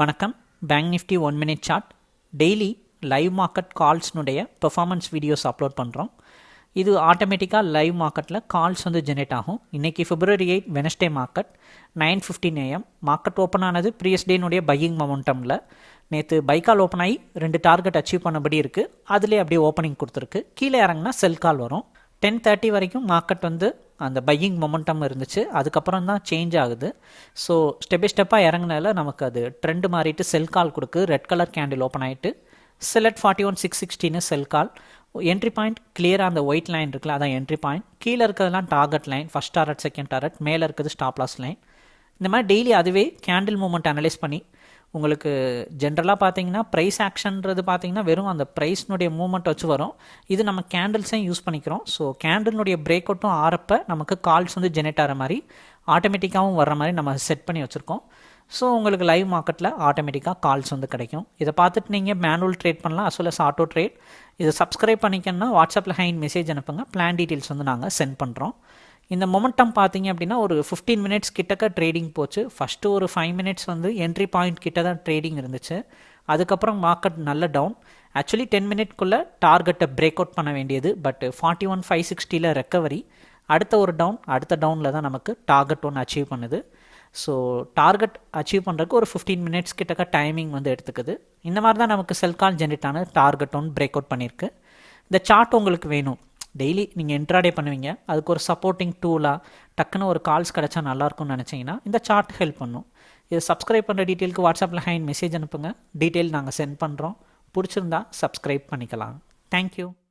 வணக்கம். Bank Nifty one minute chart daily live market கால்ஸ்னுடைய performance videos upload பண்ணுறோம் இது ஆட்டோமேட்டிக்காக லைவ் மார்க்கெட்டில் கால்ஸ் வந்து ஜெனரேட் ஆகும். இன்றைக்கி February eight Wednesday market nine fifteen AM market open ஆனது ப்ரீவியஸ் டேனுடைய பையிங் மொமெண்டமில் நேற்று பைக்கால் ஓப்பன் ஆகி ரெண்டு டார்கெட் அச்சீவ் பண்ணபடி இருக்குது அதுலேயே அப்படியே ஓப்பனிங் கொடுத்துருக்கு. கீழே இறங்கினா செல் கால் வரும். டென் தேர்ட்டி வரைக்கும் மார்க்கெட் வந்து அந்த பையிங் மொமெண்டம் இருந்துச்சு. அதுக்கப்புறம் தான் சேஞ்ச் ஆகுது. ஸோ ஸ்டெப் பை ஸ்டெப்பாக இறங்கினால நமக்கு அது ட்ரெண்டு மாறிட்டு செல் கால் கொடுக்கு. ரெட் கலர் கேண்டில் ஓப்பன் ஆகிட்டு sell at forty one six சிக்ஸ்டின்னு sell call entry point கிளியராக அந்த ஒயிட் லைன் இருக்குல்ல அதான் என்ட்ரி பாயிண்ட் கீழே இருக்கிறதுலாம் target line first target second target மேலே இருக்கிறது ஸ்டாப் லாஸ் லைன் இந்த மாதிரி டெய்லி அதுவே கேண்டில் மூமெண்ட் அனலைஸ் பண்ணி உங்களுக்கு ஜென்ரலாக பார்த்தீங்கன்னா ப்ரைஸ் ஆக்ஷன்றது பார்த்தீங்கன்னா வெறும் அந்த ப்ரைஸ்னுடைய மூவ்மெண்ட் வச்சு வரும். இது நம்ம கேண்டில்ஸையும் யூஸ் பண்ணிக்கிறோம். ஸோ கேண்டில்னுடைய பிரேக் அவுட்டும் ஆறப்ப நமக்கு கால்ஸ் வந்து ஜெனரேட் ஆகிற மாதிரி ஆட்டோமேட்டிக்காகவும் வர்ற மாதிரி நம்ம செட் பண்ணி வச்சுருக்கோம். ஸோ உங்களுக்கு லைவ் மார்க்கெட்டில் ஆட்டோமேட்டிக்காக கால்ஸ் வந்து கிடைக்கும். இதை பார்த்துட்டு நீங்கள் மேனுவல் ட்ரேட் பண்ணலாம் as well as auto trade இதை சப்ஸ்கிரைப் பண்ணிக்கணும்னா வாட்ஸ்அப்பில் ஹைன் மெசேஜ் அனுப்புங்க. பிளான் டீட்டெயில்ஸ் வந்து நாங்கள் சென்ட் பண்ணுறோம் இந்த மொமெண்டம் பார்த்தீங்க அப்படின்னா ஒரு ஃபிஃப்டீன் மினிட்ஸ் கிட்டக்க ட்ரேடிங் போச்சு. ஃபஸ்ட்டு ஒரு ஃபைவ் மினிட்ஸ் வந்து என்ட்ரி பாயிண்ட் கிட்ட தான் ட்ரேடிங் இருந்துச்சு. அதுக்கப்புறம் மார்க்கெட் நல்ல டவுன் ஆக்சுவலி டென் மினிட்குள்ளே டார்கெட்டை பிரேக் அவுட் பண்ண வேண்டியது. பட் ஃபார்ட்டி ஒன் ஃபைவ் சிக்ஸ்டியில் ரெக்கவரி அடுத்த ஒரு டவுன் அடுத்த டவுனில் தான் நமக்கு டார்கெட் ஒன்று அச்சீவ் பண்ணுது. ஸோ டார்கெட் அச்சீவ் பண்ணுறதுக்கு ஒரு ஃபிஃப்டீன் மினிட்ஸ் கிட்டக்க டைமிங் வந்து எடுத்துக்குது. இந்த மாதிரி தான் நமக்கு செல் கால் ஜென்ரேட் ஆன டார்கெட் ஒன்று பிரேக் அவுட் பண்ணியிருக்கு இந்த சார்ட் உங்களுக்கு வேணும். டெய்லி நீங்கள் இன்ட்ராடே பண்ணுவீங்க. அதுக்கு ஒரு சப்போர்ட்டிங் டூலாக டக்குன்னு ஒரு கால்ஸ் கிடச்சா நல்லாயிருக்கும்னு நினச்சிங்கன்னா இந்த சார்ட் ஹெல்ப் பண்ணும். இதை சப்ஸ்கிரைப் பண்ணுற டீட்டெயிலுக்கு வாட்ஸ்அப்பில் ஹைன் மெசேஜ் அனுப்புங்க. டீட்டெயில் நாங்கள் சென்ட் பண்ணுறோம் பிடிச்சிருந்தா சப்ஸ்கிரைப் பண்ணிக்கலாம். தேங்க்யூ